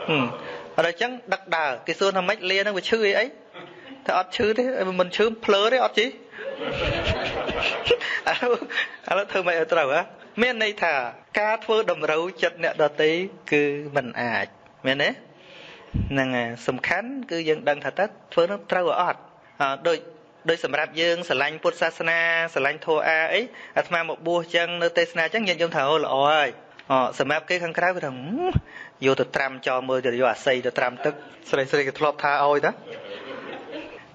ហឹមអត់អញ្ចឹងដឹកដើរគេសួរថាម៉េចលានឹងវាឈឺអីអីតែអត់ឈឺទេមិនឈឺភ្លើទេអត់ជិះឥឡូវឥឡូវធ្វើម៉េចឲ្យត្រូវហ៎មានន័យថាការធ្វើតម្រូវចិត្តអ្នកដតីគឺមិនអាចមែនទេហ្នឹងហើយសំខាន់គឺយើងដឹងថាតើធ្វើនឹងត្រូវអត់ដូច ដោយសម្រាប់យើងស្រឡាញ់ពុទ្ធសាសនាស្រឡាញ់ធម៌អាអីអាត្មាមកបួសចឹងនៅទេសនាចឹងញាតិញោមថាអូល្អហើយអសម្រាប់គេខាងក្រៅគេថាយកទៅត្រាំចោលមើលទៅយកអាស័យទៅត្រាំទឹកស្រីស្រីគេធ្លាប់ថាឲ្យតា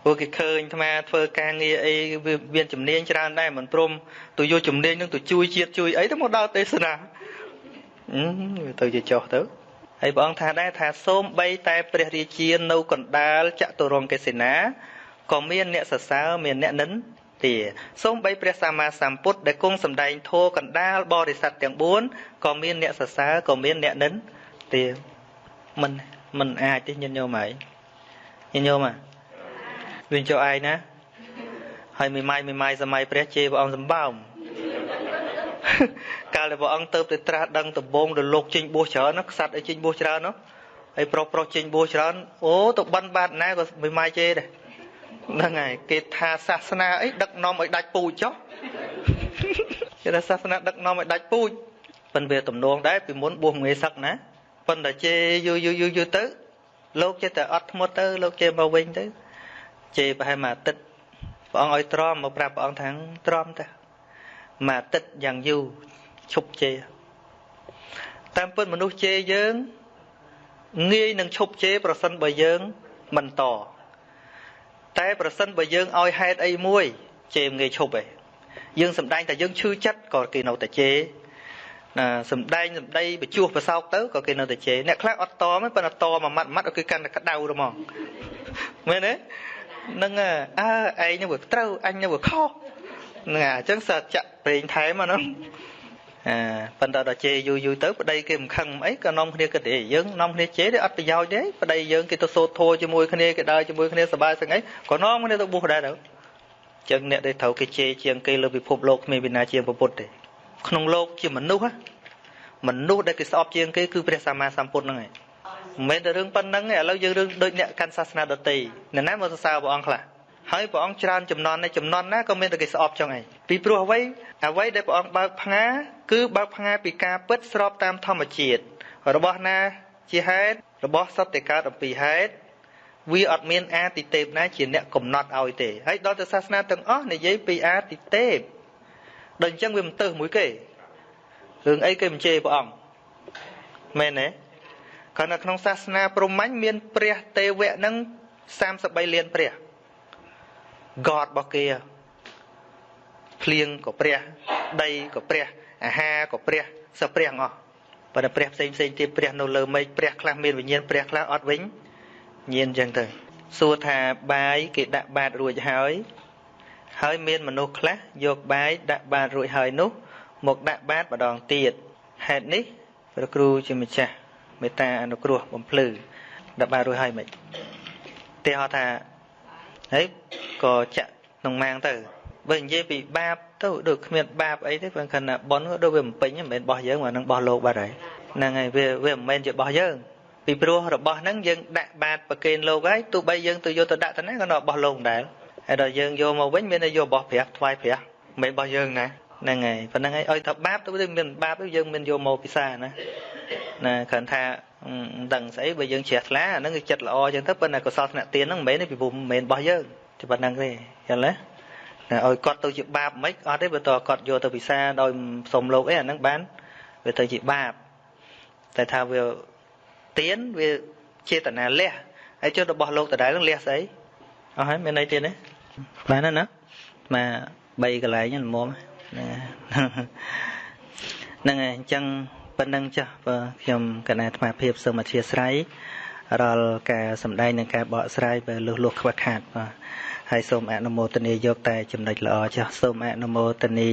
ព្រោះគេឃើញអាត្មាធ្វើការងារអីវាមានជំនាញច្រើនដែរមិនព្រមទៅយកជំនាញនឹងទៅជួយជាតិជួយអីទៅមកដល់ទេសនាវាទៅជាចោះទៅហើយព្រះអង្គថាដែរថាសូមបីតែព្រះរាជានៅកណ្ដាលចតុរង្គកេសេនា ក៏មានអ្នកសរសើរមានអ្នកនិន្ទាសូមបីព្រះសម្មាសម្ពុទ្ធដែលគង់សម្ដែងធម៌កណ្ដាលបរិស័ទទាំង4ក៏មានអ្នកសរសើរក៏មានអ្នកនិន្ទាមិនមិនអាចទេញាតិញោមហើយញាតិញោមហ่ะវិញចូលឯងណាហើយមួយម៉ាយមួយម៉ាយសម័យព្រះជេរព្រះអង្គសម្បើមកាលដែលព្រះអង្គទៅទៅត្រាស់ដឹងដំបងរលោកចេញបួសច្រើនណាខ្សាត់ឲ្យចេញបួសច្រើនណាហើយប្រុសប្រុសចេញបួសច្រើនអូទៅបិណ្ឌបាតណាក៏មួយម៉ាយជេរដែរ ហ្នឹងហើយគេថាសាសនាអីដឹកនាំឲ្យដាច់ពូជចុះគេថាសាសនាដឹកនាំឲ្យដាច់ពូជប៉ិនវាទំនងដែរពីមុនបួសមួយសឹកណាប៉ុន្តែជេយូរយូរយូរយូរទៅ លោកចេះតែអត់ធ្មត់ទៅលោកជេមកវិញទៅជេប្រហែលមួយអាទិត្យព្រះអង្គឲ្យទ្រាំមកប្រាប់ព្រះអង្គថាទ្រាំទៅមួយអាទិត្យយ៉ាងយូរឈប់ជេតាមពិតមនុស្សជេយើងងាយនឹងឈប់ជេប្រសិនបើយើងមិនត តែប្រសិនបើយើងឲ្យហេតុអីមួយជេរងាយឈប់ឯងយើងសំដែងតែយើងឈឺចិត្តក៏គេនៅតែជេរណាសំដែងសំដីបញ្ជួសប្រសោកទៅក៏គេនៅតែជេរអ្នកខ្លះអត់តមិនប៉ុន្តែតមួយម៉ាត់ម៉ាត់គឺកាន់តែក្តៅទៅហ្មងមែនទេនឹងអើឯងនឹងវាត្រូវអញនឹងវាខុសហ្នឹងអញ្ចឹងសើចាក់ប្រេងថែមអាហ្នឹង អាប៉ុន្តែដល់ជេរយូរយូរទៅប្តីគេមិនខឹងអីក៏នាំគ្នាគិតទេយើងនាំគ្នាជេរទេអត់ប្រយោជន៍ទេប្តីយើងគេទៅសូត្រធម៌ជាមួយគ្នាគេដើរជាមួយគ្នាសប្បាយស្ងអីក៏នាំគ្នាទៅបួសដែរទៅចឹងអ្នកដែលត្រូវគេជេរជាងគេលើពិភពលោកគ្មានវិណាជាងពុទ្ធទេក្នុងលោកជាមនុស្សមនុស្សដែលគេស្អប់ជាងគេគឺព្រះសម្មាសម្ពុទ្ធហ្នឹងឯងមិនមែនតែរឿងប៉ុណ្្នឹងទេឥឡូវយើងរឿងដូចអ្នកកាន់សាសនាដទៃអ្នកណាមកសរសើរព្រះអង្គខ្លះហើយព្រះអង្គច្រើនចំនួននៃចំនួនណាក៏មានតែគេស្អប់ចឹងឯងពីព្រោះអ្វីអ្វីដែលព្រះអង្គបើកផ្ងា គឺបើកផ្ងាពីការពិតស្របតាមធម្មជាតិរបស់ណាជាហេតុរបស់សត្វតែកើតអំពីហេតុវាអត់មានអាទិទេពណាជាអ្នកកំណត់ឲ្យទេហើយដល់ទៅសាសនាទាំងអស់និយាយពីអាទិទេពដូចអញ្ចឹងវាមិនទៅមួយគេរឿងអីគេមិនជេរព្រះអង្គមែនទេគាត់នៅក្នុងសាសនាព្រហ្មញ្ញមានព្រះទេវៈនឹង33លានព្រះ God របស់គេភ្លៀងក៏ព្រះ ដីក៏ព្រះ អាហារក៏ព្រះសព្រះអស់ប៉ុន្តែព្រះផ្សេងផ្សេងទៀតព្រះនៅលើមេឃព្រះខ្លះមានវិញ្ញាណព្រះខ្លះអត់វិញញៀនអញ្ចឹងទៅសួរថាបាយគេដាក់បាតរួចហើយ ហើយមានមនុស្សខ្លះយកបាយដាក់បាតរួចហើយនោះ មកដាក់បាតម្ដងទៀតហេតុនេះព្រះគ្រូជាម្ចាស់មេត្តាអនុគ្រោះបំភ្លឺដាក់បាតរួចហើយមិនទេហៅថាហើយក៏ចាក់ក្នុងម៉ាងទៅ បើនិយាយពីបាបទៅដូចគ្មានបាបអីទេព្រោះខណៈប៉ុនក៏ដូចវាមិនពេញមិនមែនបោះយើងមកនឹងបោះលោកបាត់ហើយហ្នឹងហើយវាវាមិនមែនជាបោះយើងពីព្រោះរបស់ហ្នឹងយើងដាក់បាតប្រគេនលោកហើយទោះបីយើងទៅយកទៅដាក់ទៅណាក៏នៅរបស់លោកដែរហើយដល់យើងយកមកវិញមានតែយករបស់ព្រះថ្វាយព្រះមិនរបស់យើងណាហ្នឹងហើយប៉ុណ្្នឹងហើយឲ្យថាបាបទៅវាមានបាបទៅយើងមានយកមកពិសាណាណាគ្រាន់ថាមិនដឹងស្អីបើយើងជ្រះថ្លាអាហ្នឹងគឺចិត្តល្អអញ្ចឹងទៅប៉ុន្តែកុសលធ្នាក់ទានហ្នឹងមិនមែនទេពីព្រោះមិនមែនរបស់យើងតែប៉ុណ្្នឹងទេយល់ទេ ឲ្យគាត់ទៅជាបាបមិនអត់ទេបើតើគាត់យកទៅពិសាដោយសុំលោកអីអាហ្នឹងបានវាទៅជាបាបតែថាវាទៀនវាចេតនាលះហើយចុះរបស់លោកដដែលនឹងលះស្អីអស់ហើយមានន័យទៀតទេបានណាមក3កន្លែងហ្នឹងមុំហ្នឹងហើយអញ្ចឹងប៉ុណ្្នឹងចាស់បើខ្ញុំកណាអាត្មាភាពសូមអធិស្ឋានរាល់ការសម្ដែងនិងការបកស្រាយបើលុះលុះខ្វះខាតបាទ ហើយសូមអនុមោទនាយកតែចំណុចល្អចាស់សូមអនុមោទនា